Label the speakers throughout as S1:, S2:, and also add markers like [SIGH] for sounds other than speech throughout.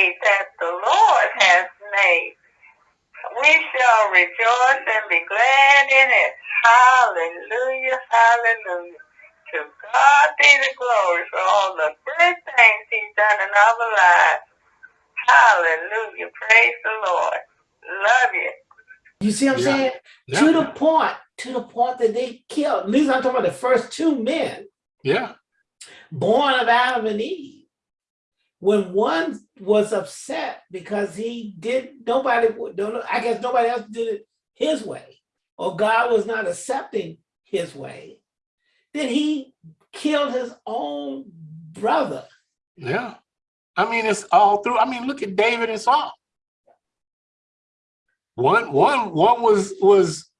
S1: day that the Lord has made. We shall rejoice and be glad in it. Hallelujah, hallelujah. To God be the glory for all the good things he's done in our lives. Hallelujah. Praise the Lord. Love you.
S2: You see what I'm
S3: Yeah.
S2: saying?
S3: Yeah.
S2: To the point, to the point that they killed. At least I'm talking about the first two men
S3: Yeah.
S2: born of Adam and Eve. When one was upset because he did, nobody, don't I guess nobody else did it his way, or God was not accepting his way, then he killed his own brother.
S3: Yeah. I mean, it's all through. I mean, look at David and Saul. One, one, one was was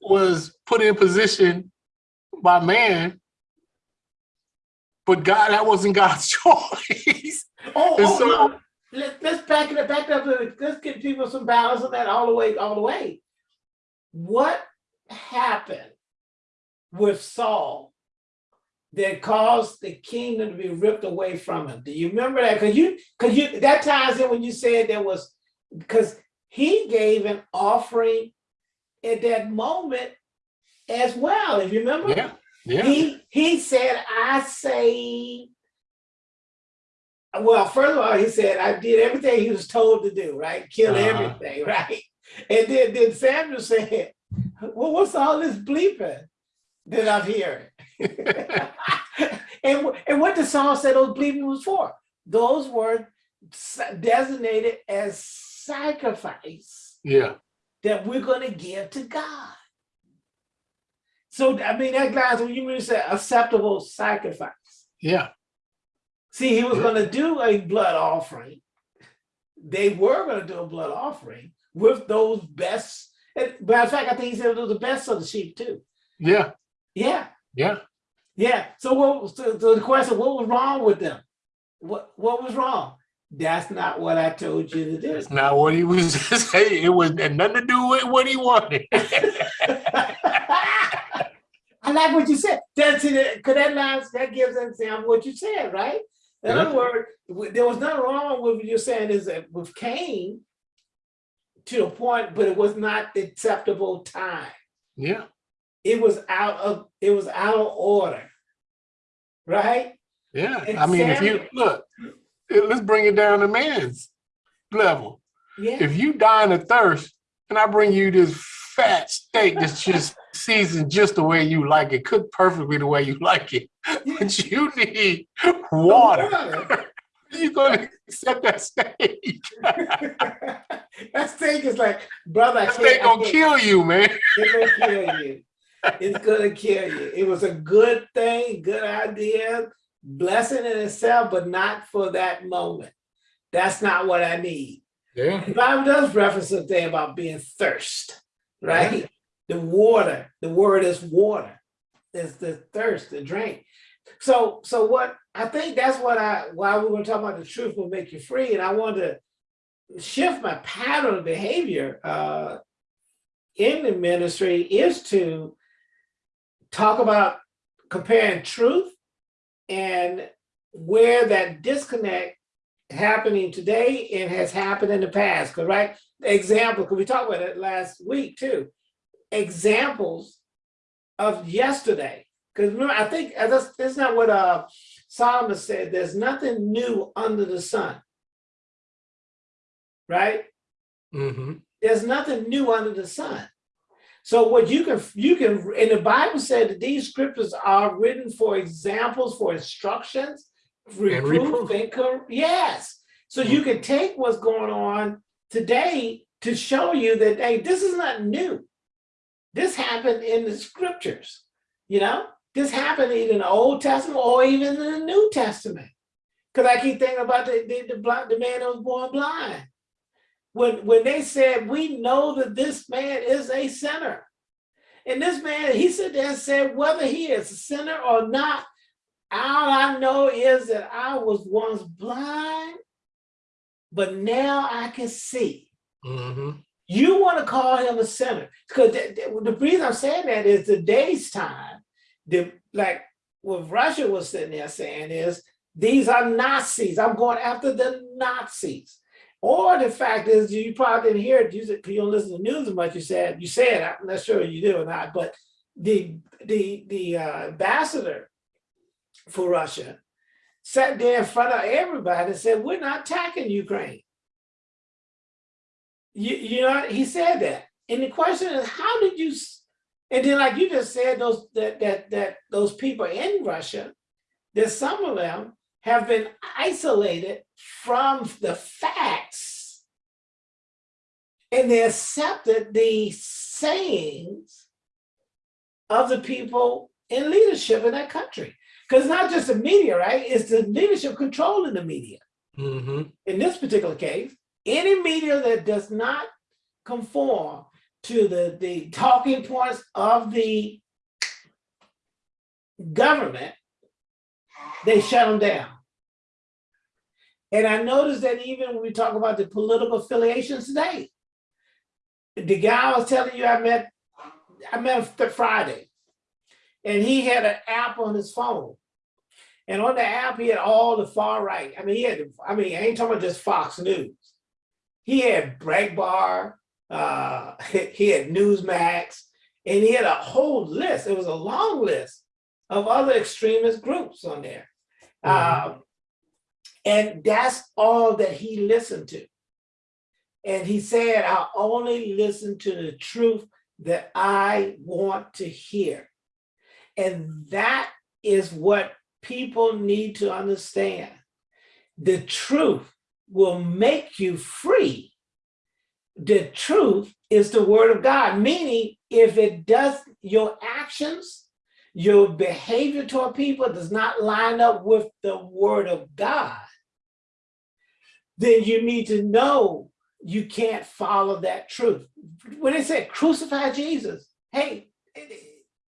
S3: was put in position by man, but God, that wasn't God's [LAUGHS] choice.
S2: Oh, oh
S3: so-
S2: no. Let, let's back it up, back it up. Let's give people some balance on that all the way, all the way. What happened with Saul that caused the kingdom to be ripped away from him? Do you remember that? Because you, because you, that ties in when you said there was, because he gave an offering at that moment as well. If you remember,
S3: Yeah, yeah,
S2: he he said, I say, well, first of all, he said, I did everything he was told to do, right? Kill
S3: Uh-huh.
S2: everything, [LAUGHS] right? And then, then Samuel said, Well, what's all this bleeping that I'm hearing? [LAUGHS] and, and what the song said those bleeping was for? Those were designated as sacrifice
S3: yeah,
S2: that we're going to give to God. So, I mean, that lines when you really say acceptable sacrifice.
S3: yeah,
S2: See, he was going to do a blood offering. They were going to do a blood offering with those best. and Matter of fact, I think he said it was the best of the sheep too.
S3: yeah,
S2: Yeah,
S3: yeah.
S2: yeah. So what? So, so the question: What was wrong with them? What What was wrong? That's not what I told you to do.
S3: That's not what he was [LAUGHS] saying. It was nothing to do with what he wanted. [LAUGHS] [LAUGHS]
S2: I like what you said. That's it. Cause that lines that gives an example of what you said, right? In
S3: Yeah.
S2: other words, there was nothing wrong with what you're saying is that with Cain to a point, but it was not the acceptable time.
S3: Yeah,
S2: It was out of it was out of order, right?
S3: yeah.
S2: And
S3: I mean, if you look, let's bring it down to man's level.
S2: Yeah.
S3: If you dying of thirst, and I bring you this fat steak that's just seasoned just the way you like it, cooked perfectly the way you like it, [LAUGHS] but you need water.
S2: Water.
S3: You gonna accept that steak? [LAUGHS]
S2: that steak is like, brother, I
S3: That
S2: can't,
S3: steak gonna kill you, man. [LAUGHS]
S2: It's gonna kill you. It's gonna kill you. It was a good thing, good idea, blessing in itself, but not for that moment. That's not what I need.
S3: Yeah,
S2: The Bible does reference a thing about being thirst, right? The water, the word is water. It's the thirst, the drink. So, so what I think that's what I why we're going to talk about the truth will make you free. And I want to shift my pattern of behavior uh, in the ministry is to talk about comparing truth and where that disconnect happening today and has happened in the past. Because right, example, because we talked about it last week too. Examples of yesterday. Because remember, I think uh, that's, that's not what uh, Solomon said. There's nothing new under the sun. Right?
S3: hmm
S2: There's nothing new under the sun. So what you can you can and the Bible said that these scriptures are written for examples, for instructions, reproof, and yes. So you can take what's going on today to show you that hey, this is not new. This happened in the scriptures, you know. This happened in the Old Testament or even in the New Testament. Because I keep thinking about the the, the, blind, the man that was born blind when when they said we know that this man is a sinner and this man he said there and said whether he is a sinner or not all i know is that i was once blind but now i can see
S3: hmm
S2: you want to call him a sinner because the, reason i'm saying that is today's time the like what russia was sitting there saying is These are Nazis. I'm going after the Nazis. Or the fact is, you probably didn't hear it. You, you don't listen to the news as much. You said you said. I'm not sure you do or not. But the the the uh, ambassador for Russia sat there in front of everybody and said, "We're not attacking Ukraine." You you know he said that, and the question is, how did you? And then, like you just said, those that that that those people in Russia, that some of them have been isolated from the facts, and they accepted the sayings of the people in leadership in that country. Because not just the media, right? It's the leadership controlling the media.
S3: hmm
S2: In this particular case, any media that does not conform to the, the talking points of the government, they shut them down. And I noticed that even when we talk about the political affiliations today, the guy I was telling you I met, I met him Friday, and he had an app on his phone. And on the app, he had all the far right. I mean, he had, I mean, I ain't talking about just Fox News. He had Breitbart, uh, [LAUGHS] he had Newsmax, and he had a whole list. It was a long list of other extremist groups on there.
S3: Mhm.
S2: Um, and that's all that he listened to. And he said, I only listen to the truth that I want to hear. And that is what people need to understand. The truth will make you free. The truth is the word of God, meaning if it does, your actions, your behavior toward people does not line up with the word of God, then you need to know you can't follow that truth. When they said crucify Jesus, hey,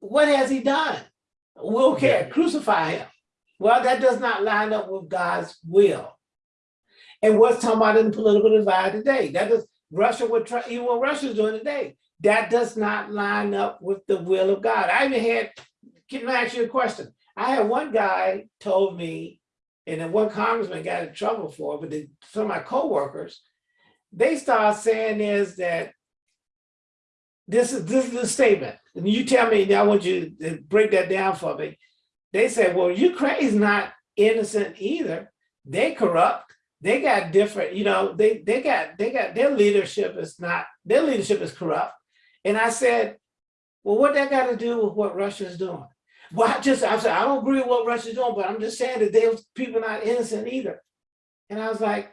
S2: what has he done? We don't care, crucify him. Well, that does not line up with God's will. And what's talking about in the political divide today? That is Russia would try, even what Russia's doing today, that does not line up with the will of God. I even had, can I ask you a question? I had one guy told me, and then one congressman got in trouble for but the, some of my coworkers, they start saying is that this is this is the statement, and you tell me. I want you to break that down for me. They said, "Well, Ukraine's not innocent either. They corrupt. They got different. You know, they they got they got their leadership is not their leadership is corrupt." And I said, "Well, what that got to do with what Russia's doing?" Well, I just I said I don't agree with what Russia's doing, but I'm just saying that those people not innocent either. And I was like,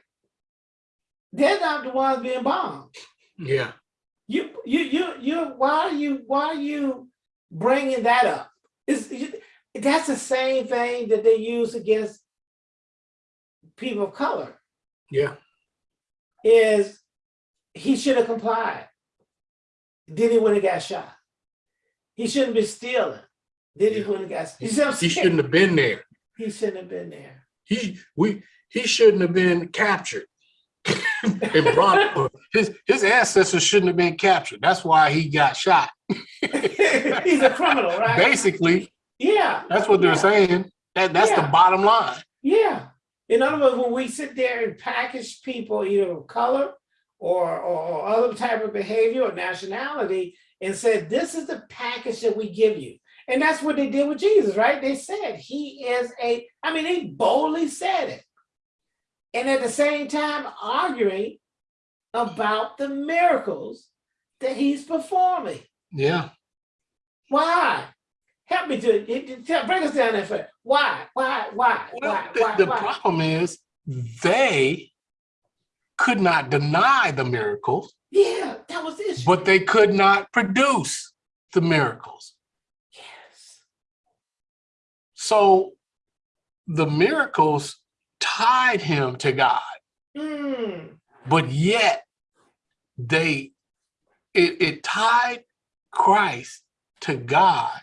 S2: they're not the ones being bombed.
S3: Yeah.
S2: You, you, you, you, why are you, why are you bringing that up? Is that's the same thing that they use against people of color
S3: Yeah.
S2: is he should have complied. Then he would have got shot. He shouldn't be stealing. Then he
S3: Yeah.
S2: wouldn't have got, see
S3: He shouldn't have been there.
S2: He shouldn't have been there.
S3: He we he shouldn't have been captured. [LAUGHS] and brought his his ancestors shouldn't have been captured. That's why he got shot. [LAUGHS]
S2: He's a criminal, right?
S3: Basically,
S2: Yeah.
S3: that's what they're
S2: yeah.
S3: saying. That that's the bottom line.
S2: Yeah. In other words, when we sit there and package people either of color or, or, or other type of behavior or nationality and said, this is the package that we give you. And that's what they did with Jesus, right? They said he is a, I mean, they boldly said it. And at the same time arguing about the miracles that he's performing.
S3: Yeah.
S2: Why? Help me to, to- break us down that for why, why, why,
S3: Well,
S2: why,
S3: the,
S2: why,
S3: the
S2: why?
S3: problem is they could not deny the miracles,
S2: Yeah, that was issue.
S3: but they could not produce the miracles.
S2: yes.
S3: So the miracles tied him to God,
S2: Mm,
S3: but yet they it, it tied Christ to God,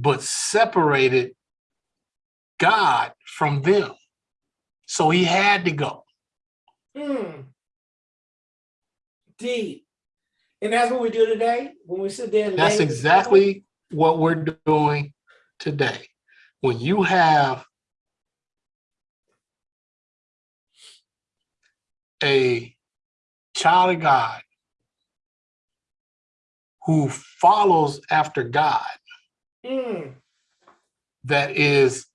S3: but separated God from them. So he had to go.
S2: Mm. Deep. And that's what we do today when we sit there.
S3: that's exactly what we're doing today. When you have a child of God who follows after God,
S2: Mm,
S3: that is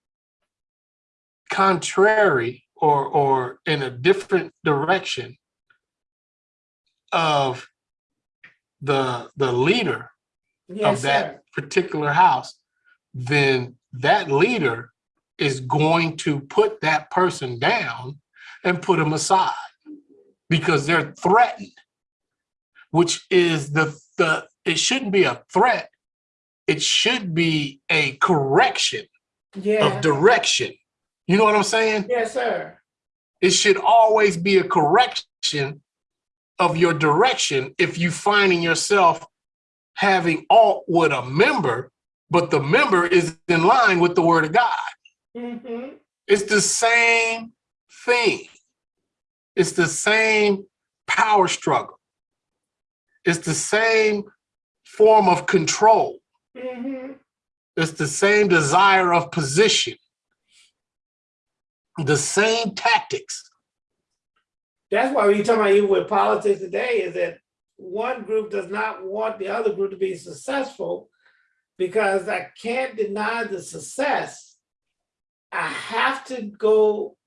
S3: contrary or or in a different direction of the the leader
S2: yes,
S3: of that
S2: sir.
S3: particular house, then that leader is going to put that person down and put them aside because they're threatened, which is the, the, it shouldn't be a threat. It should be a correction
S2: Yeah.
S3: of direction. You know what I'm saying?
S2: Yes, sir.
S3: It should always be a correction of your direction if you finding yourself having alt with a member, but the member is in line with the word of God.
S2: hmm
S3: It's the same thing. It's the same power struggle. It's the same form of control.
S2: Hmm
S3: It's the same desire of position. The same tactics.
S2: That's why when you talk about even with politics today is that one group does not want the other group to be successful because I can't deny the success. I have to go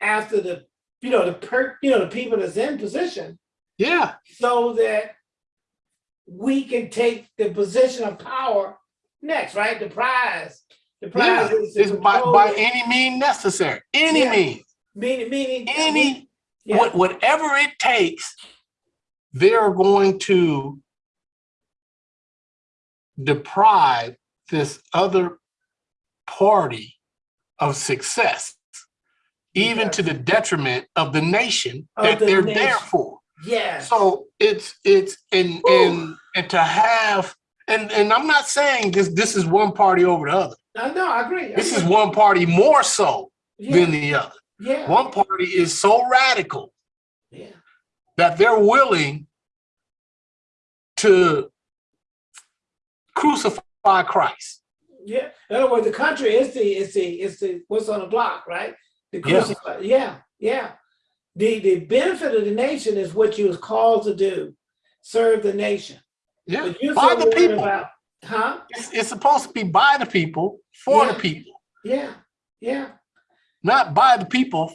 S2: after the, you know, the per, you know, the people that's in position
S3: Yeah,
S2: so that we can take the position of power next, right? The prize. The
S3: yeah.
S2: prize is
S3: by, by any means necessary, any
S2: Yeah.
S3: means,
S2: meaning, meaning.
S3: any,
S2: Yeah.
S3: what, whatever it takes, they're going to deprive this other party of success, even to the detriment of the nation
S2: Of
S3: that
S2: the
S3: they're there for.
S2: Yes.
S3: So it's it's and and and to have and and I'm not saying this this is one party over the other.
S2: I know, I agree. I
S3: This is one party more so
S2: Yeah,
S3: than the other.
S2: yeah,
S3: One party is so radical
S2: yeah,
S3: that they're willing to crucify Christ.
S2: yeah. In other words, the country is the, is the, is the, what's on the block, right? The
S3: Yeah.
S2: yeah, yeah. The, the benefit of the nation is what you was called to do, serve the nation.
S3: Yeah, by the people.
S2: about, huh?
S3: It's, it's supposed to be by the people, for
S2: Yeah.
S3: the people,
S2: Yeah, yeah,
S3: not by the people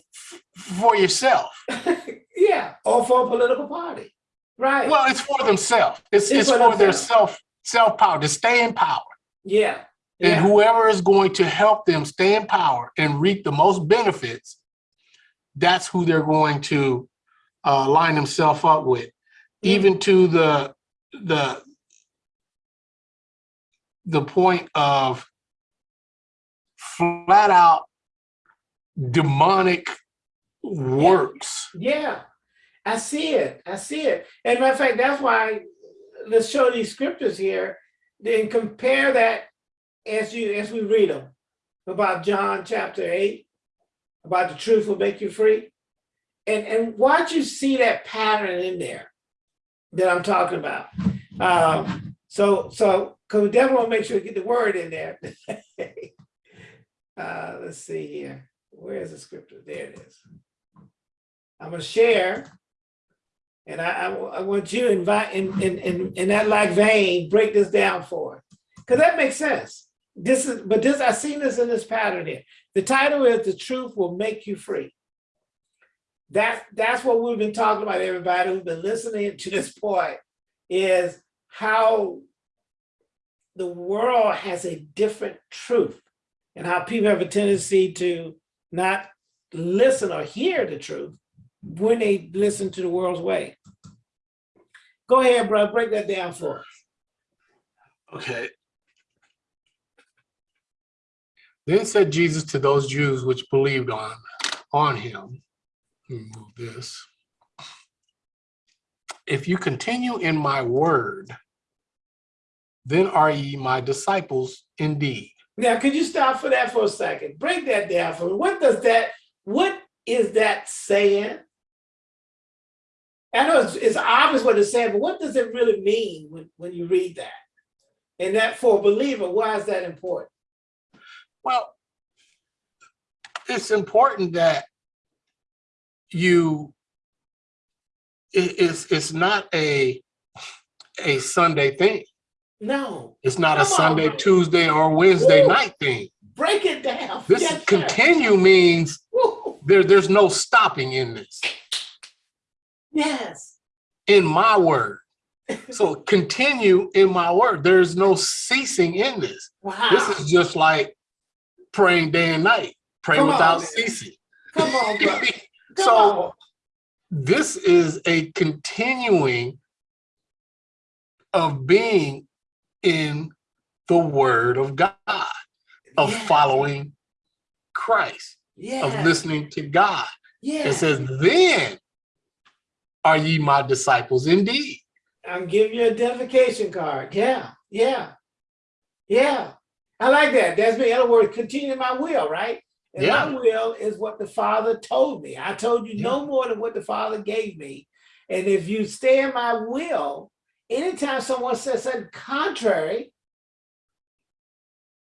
S3: for yourself. [LAUGHS]
S2: yeah, or for a political party, right?
S3: Well, it's for themselves. It's,
S2: It's
S3: it's
S2: for
S3: their self self power to stay in power.
S2: Yeah,
S3: And
S2: yeah,
S3: whoever is going to help them stay in power and reap the most benefits, that's who they're going to uh, line themselves up with, even to the the the point of flat out demonic works.
S2: yeah. I see it, I see it. And matter of fact, that's why, let's show these scriptures here, then compare that as you, as we read them. About John chapter eight, about the truth will make you free. And, and watch you see that pattern in there that I'm talking about. Um, so, so, cause we definitely wanna make sure we get the word in there. [LAUGHS] Uh, let's see here, where's the scripture? There it is. I'm gonna share. And I, I, I want you to invite, in, in, in, in that like vein, break this down for us. Cause that makes sense. This is, but this, I've seen this in this pattern here. The title is The Truth Will Make You Free. That, that's what we've been talking about, everybody who's been listening to this point, is how the world has a different truth and how people have a tendency to not listen or hear the truth when they listen to the world's way. Go ahead, bro, break that down for us.
S3: Okay. Then said Jesus to those Jews which believed on, on him, move this. If you continue in my word, then are ye my disciples indeed.
S2: Now, could you stop for that for a second? Break that down for me. What does that, what is that saying? I know it's, it's obvious what it's saying, but what does it really mean when, when you read that? And that for a believer, why is that important?
S3: Well, it's important that you it, it's it's not a a Sunday thing.
S2: No,
S3: It's not a
S2: Come on,
S3: Sunday,
S2: bro.
S3: Tuesday, or Wednesday night thing.
S2: break it down.
S3: This
S2: Yes, sir.
S3: continue means
S2: Woo.
S3: there, there's no stopping in this,
S2: Yes.
S3: in my word. So [LAUGHS] continue in my word. There's no ceasing in this.
S2: Wow.
S3: This is just like praying day and night, pray
S2: Come
S3: without
S2: man.
S3: ceasing.
S2: Come on. [LAUGHS] Come
S3: So
S2: on.
S3: this is a continuing of being in the word of God, of
S2: Yes.
S3: following Christ,
S2: Yes.
S3: of listening to God. It says, then are ye my disciples indeed.
S2: I'm giving you a identification card. Yeah, yeah, yeah. I like that. That's me. In other words, continue my will, right? And
S3: Yeah.
S2: my will is what the Father told me. I told you no more than what the Father gave me. And if you stay in my will, anytime someone says something contrary,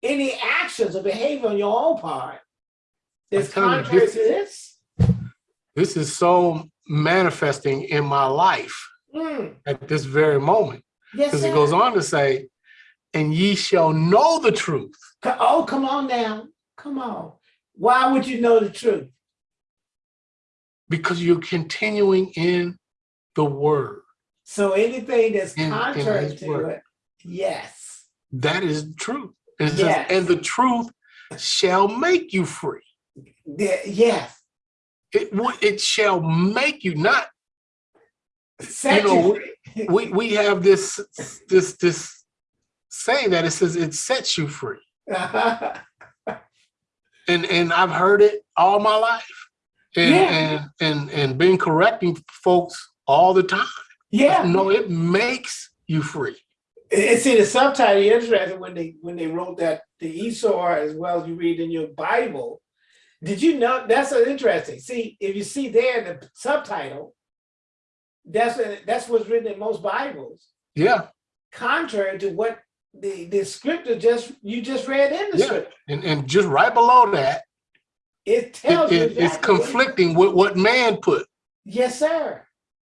S2: any actions or behavior on your own part is
S3: I'm you,
S2: contrary
S3: this-
S2: to this,
S3: This is so manifesting in my life
S2: mm,
S3: at this very moment.
S2: yes,
S3: Because it goes on to say, and ye shall know the truth.
S2: Oh, come on now. Come on. Why would you know the truth?
S3: because you're continuing in the word.
S2: So anything that's
S3: In- in
S2: contrary
S3: his
S2: to
S3: word.
S2: it, yes.
S3: That is says,
S2: Yes.
S3: and the truth shall make you free.
S2: The- yes.
S3: It would it shall make you not
S2: Set
S3: know,
S2: you free.
S3: we we have this this this saying that it says it sets you free. [LAUGHS] And and I've heard it all my life. And
S2: Yeah.
S3: and and and been correcting folks all the time.
S2: yeah.
S3: No, it makes you free.
S2: And see the subtitle interesting when they when they wrote that the Esau as well as you read in your Bible. Did you know that's interesting? See, if you see there in the subtitle, that's that's what's written in most Bibles.
S3: Yeah.
S2: contrary to what the, the scripture just you just read in the
S3: Yeah.
S2: scripture.
S3: And and just right below that,
S2: It
S3: it-
S2: tells you
S3: it- it's
S2: exactly what-
S3: conflicting with what man put.
S2: Yes, sir.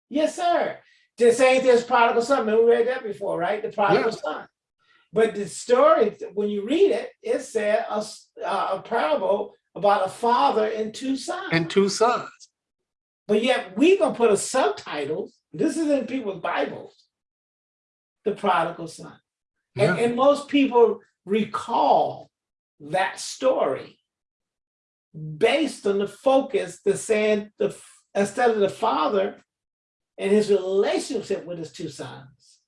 S2: Yes, sir. Just ain't this prodigal son. We read that before, right? The prodigal son. But the story, when you read it, it said a, uh, a parable about a father and two sons.
S3: and two sons.
S2: But yet we gonna put a subtitle. This is in people's Bibles. The prodigal son. And,
S3: Yeah.
S2: and most people recall that story based on the focus the saying the instead of the father and his relationship with his two sons.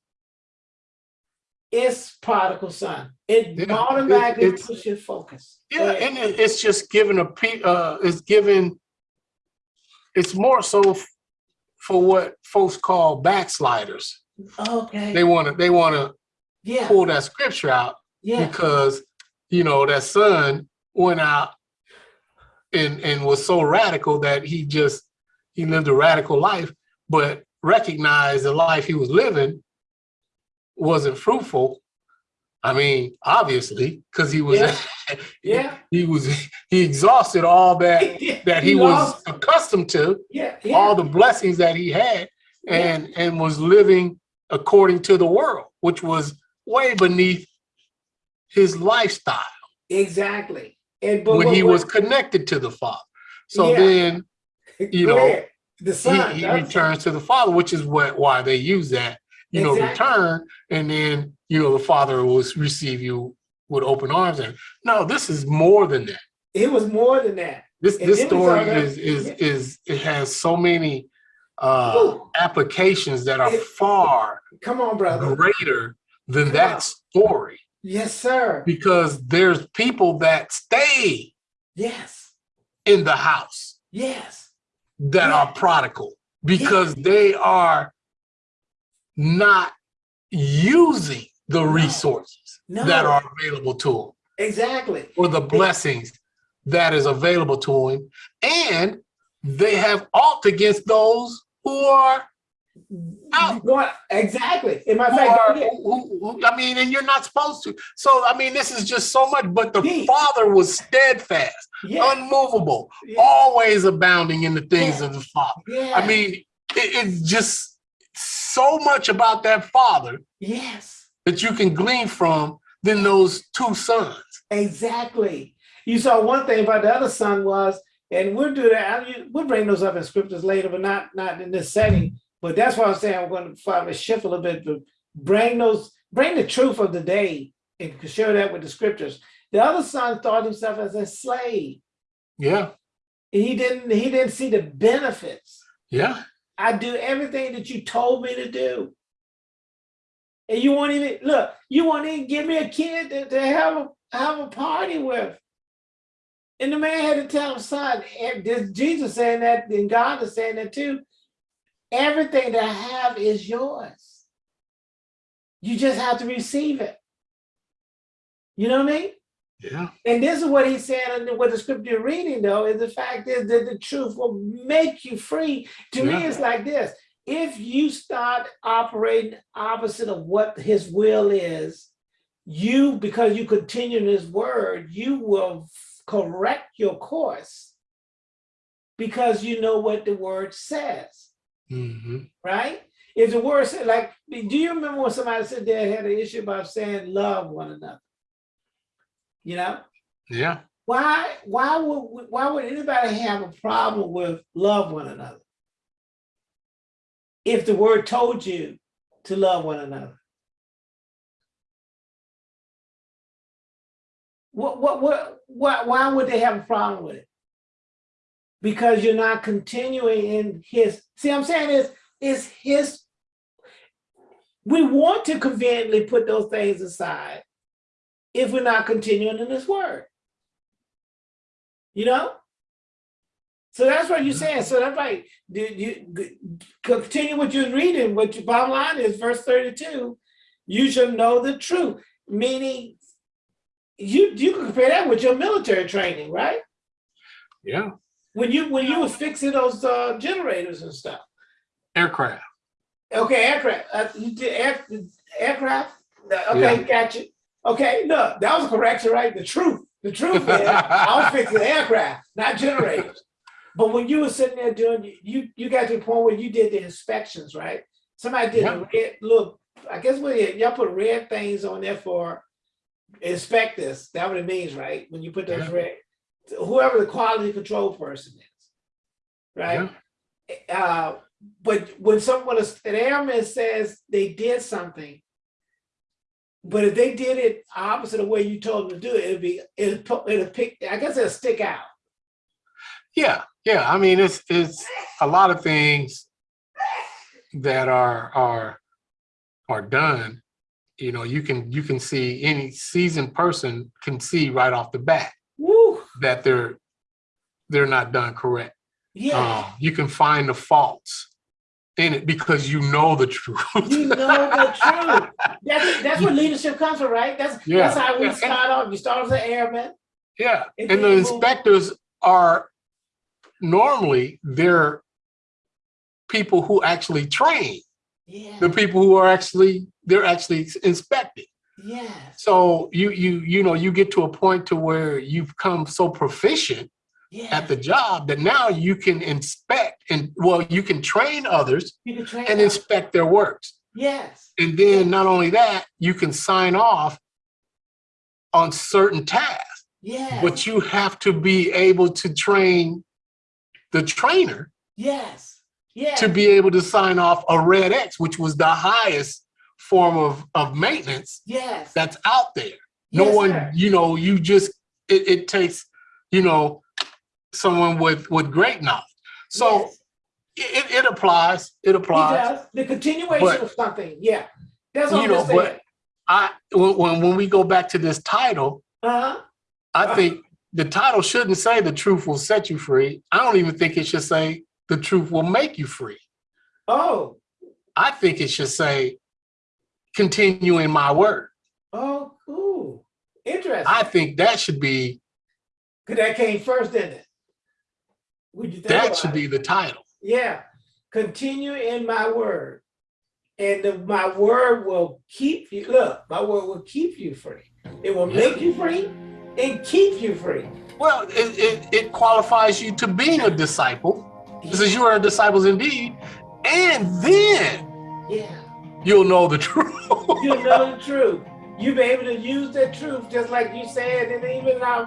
S2: It's prodigal son. It
S3: Yeah,
S2: automatically
S3: it-
S2: puts your focus.
S3: Yeah, and it, it's just given a uh it's given it's more so for what folks call backsliders.
S2: okay.
S3: They want to they want to
S2: yeah.
S3: pull that scripture out
S2: Yeah.
S3: because you know that son went out and and was so radical that he just he lived a radical life but recognized the life he was living wasn't fruitful i mean obviously because he was
S2: Yeah. [LAUGHS] Yeah.
S3: he was he exhausted all that [LAUGHS] that he, was
S2: lost-
S3: accustomed to
S2: Yeah. Yeah.
S3: all the blessings that he had and and was living according to the world which was way beneath his lifestyle
S2: Exactly. And but
S3: when
S2: what-
S3: he
S2: what-
S3: was connected to the father so
S2: Yeah.
S3: then [LAUGHS] you know,
S2: ahead. the son
S3: he, he returns to the father which is what why they use that you know return and then you know the father will receive you with open arms and no this is more than that
S2: It was more than that.
S3: this
S2: And
S3: this story is is
S2: yeah.
S3: is it has so many uh
S2: Ooh.
S3: applications that are
S2: It-
S3: far
S2: Come on, brother.
S3: greater than that story
S2: Yes, sir.
S3: because there's people that stay
S2: Yes.
S3: in the house
S2: Yes.
S3: that
S2: Yeah.
S3: are prodigal because they are not using the
S2: No.
S3: resources
S2: No.
S3: that are available to them
S2: Exactly.
S3: or the blessings that is available to him and they have aught against those who are Oh. Out.
S2: Going, exactly. In my fact,
S3: are, who, who- I mean, and you're not supposed to. So, I mean, this is just so much, but the
S2: Peace.
S3: Father was steadfast,
S2: yeah.
S3: unmovable,
S2: yeah,
S3: always abounding in the things of the Father.
S2: yeah.
S3: I mean, it- it's just so much about that father
S2: Yes,
S3: that you can glean from than those two sons.
S2: exactly. You saw one thing about the other son was, and we'll do that. I- We'll bring those up in scriptures later, but not not in this setting. But that's why I'm saying I'm going to probably shift a little bit to bring those, bring the truth of the day and share that with the scriptures. The other son thought himself as a slave.
S3: Yeah,
S2: He didn't. He didn't see the benefits.
S3: yeah,
S2: I do everything that you told me to do. And you won't even look, you won't even give me a kid to, to have a have a party with. And the man had to tell him, son, and this Jesus saying that, and God is saying that too. Everything that I have is yours. You just have to receive it. You know what I mean?
S3: yeah,
S2: And this is what he's saying, and what the scripture you're reading, though, is the fact is that the truth will make you free. To me, it's like this if you start operating opposite of what his will is, you, because you continue in his word, you will correct your course because you know what the word says,
S3: hmm
S2: right? If the word said, like, do you remember when somebody said they had an issue about saying love one another? You know?
S3: yeah,
S2: why why would why would anybody have a problem with love one another if the word told you to love one another what what what why, why would they have a problem with it because you're not continuing in his see what i'm saying is is his we want to conveniently put those things aside if we're not continuing in his word you know? So that's what you're mm-hmm. saying. So that's do you continue what you're reading? What your bottom line is, verse 32, you shall know the truth, meaning you you can compare that with your military training, right?
S3: yeah.
S2: When you when you was fixing those uh, generators and stuff.
S3: Aircraft.
S2: Okay, aircraft. Uh, you did air, aircraft. Uh, Okay,
S3: Yeah.
S2: gotcha. Okay, no, that was a correction, right? The truth. The truth is, I was fixing aircraft, not generators. But when you were sitting there doing, you you got to the point where you did the inspections, right? Somebody did a red look. I guess what y'all put red things on there for inspect this. That what it means, right? When you put those
S3: Yeah.
S2: red, whoever the quality control person is, right?
S3: Yeah.
S2: uh, but when someone, an airman says they did something, but if they did it opposite of the way you told them to do it, it'd be, it'll, it'll pick, I guess it'll stick out.
S3: Yeah, yeah. I mean, it's it's a lot of things that are are are done. You know, you can you can see any seasoned person can see right off the bat that they're they're not done correct.
S2: yeah,
S3: Um, you can find the faults in it because you know the truth.
S2: you know the [LAUGHS] truth. That's, that's where leadership comes from, right? That's,
S3: Yeah.
S2: that's how we
S3: Yeah.
S2: start off. You start as an airman.
S3: Yeah,
S2: And
S3: and the
S2: move-
S3: inspectors are normally they're people who actually train,
S2: Yeah,
S3: the people who are actually they're actually inspected.
S2: Yes,
S3: So you you you know you get to a point to where you've come so proficient
S2: yeah.
S3: at the job that now you can inspect and well you can train others
S2: can train
S3: and
S2: up.
S3: inspect their works.
S2: Yes,
S3: And then not only that, you can sign off on certain tasks,
S2: yes,
S3: but you have to be able to train the trainer
S2: yes, yes.
S3: to be able to sign off a red X, which was the highest form of, of maintenance
S2: Yes.
S3: that's out there. No
S2: Yes,
S3: one,
S2: sir.
S3: you know, you just, it, it takes, you know, someone with, with great knowledge. So
S2: Yes.
S3: it, it applies, it applies.
S2: does. The continuation
S3: But-
S2: of something. Yeah. That's what
S3: You
S2: I'm
S3: know,
S2: saying.
S3: but I, when, when, we go back to this title,
S2: Uh-huh.
S3: I think the title shouldn't say the truth will set you free. I don't even think it should say the truth will make you free.
S2: Oh,
S3: I think it should say continue in my word.
S2: oh, cool. Interesting.
S3: I think that should be
S2: Cause that came first, didn't it? Would you think
S3: that should
S2: it?
S3: be the title.
S2: Yeah. Continue in my word. And the, my word will keep you. Look, my word will keep you free. It will make you free and keep you free.
S3: Well, it, it, it qualifies you to being a disciple. It says you are disciples indeed, And then
S2: Yeah.
S3: You'll know the [LAUGHS] truth.
S2: you'll know the truth. You'll be able to use that truth just like you said, and even our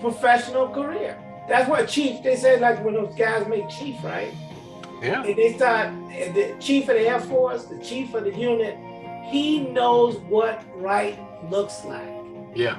S2: professional career. That's what chief, they said like when those guys make chief, right?
S3: Yeah.
S2: And they start, the chief of the Air Force, the chief of the unit, he knows what right looks like.
S3: Yeah.